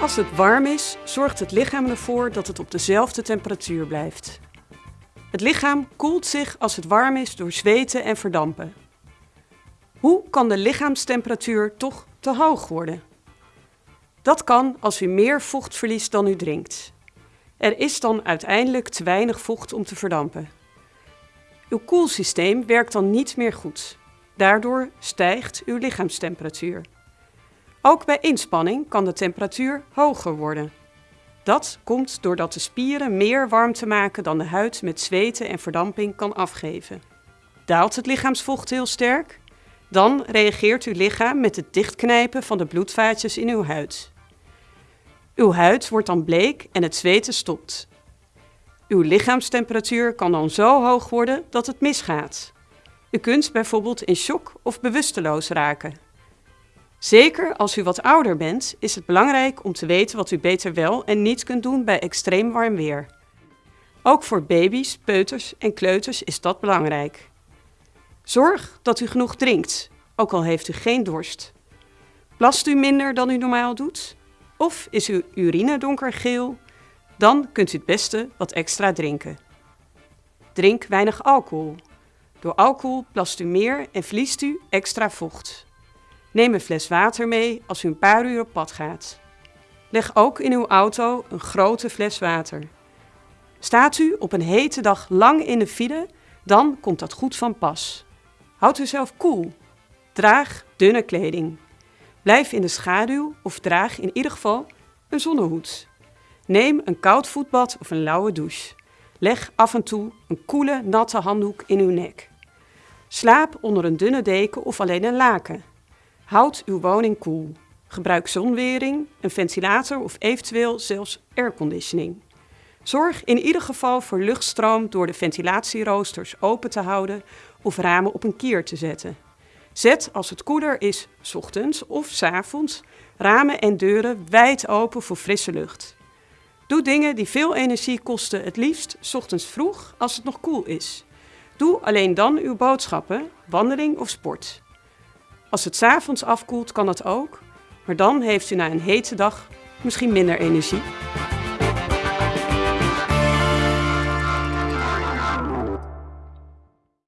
Als het warm is, zorgt het lichaam ervoor dat het op dezelfde temperatuur blijft. Het lichaam koelt zich als het warm is door zweten en verdampen. Hoe kan de lichaamstemperatuur toch te hoog worden? Dat kan als u meer vocht verliest dan u drinkt. Er is dan uiteindelijk te weinig vocht om te verdampen. Uw koelsysteem werkt dan niet meer goed. Daardoor stijgt uw lichaamstemperatuur. Ook bij inspanning kan de temperatuur hoger worden. Dat komt doordat de spieren meer warmte maken dan de huid met zweten en verdamping kan afgeven. Daalt het lichaamsvocht heel sterk? Dan reageert uw lichaam met het dichtknijpen van de bloedvaatjes in uw huid. Uw huid wordt dan bleek en het zweten stopt. Uw lichaamstemperatuur kan dan zo hoog worden dat het misgaat. U kunt bijvoorbeeld in shock of bewusteloos raken. Zeker als u wat ouder bent, is het belangrijk om te weten wat u beter wel en niet kunt doen bij extreem warm weer. Ook voor baby's, peuters en kleuters is dat belangrijk. Zorg dat u genoeg drinkt, ook al heeft u geen dorst. Plast u minder dan u normaal doet? Of is uw urine donkergeel? Dan kunt u het beste wat extra drinken. Drink weinig alcohol. Door alcohol plast u meer en verliest u extra vocht. Neem een fles water mee als u een paar uur op pad gaat. Leg ook in uw auto een grote fles water. Staat u op een hete dag lang in de file, dan komt dat goed van pas. Houd uzelf koel. Draag dunne kleding. Blijf in de schaduw of draag in ieder geval een zonnehoed. Neem een koud voetbad of een lauwe douche. Leg af en toe een koele, natte handdoek in uw nek. Slaap onder een dunne deken of alleen een laken. Houd uw woning koel. Gebruik zonwering, een ventilator of eventueel zelfs airconditioning. Zorg in ieder geval voor luchtstroom door de ventilatieroosters open te houden of ramen op een kier te zetten. Zet als het koeler is, 's ochtends of 's avonds, ramen en deuren wijd open voor frisse lucht. Doe dingen die veel energie kosten, het liefst 's ochtends vroeg als het nog koel is. Doe alleen dan uw boodschappen, wandeling of sport. Als het 's avonds afkoelt kan dat ook, maar dan heeft u na een hete dag misschien minder energie.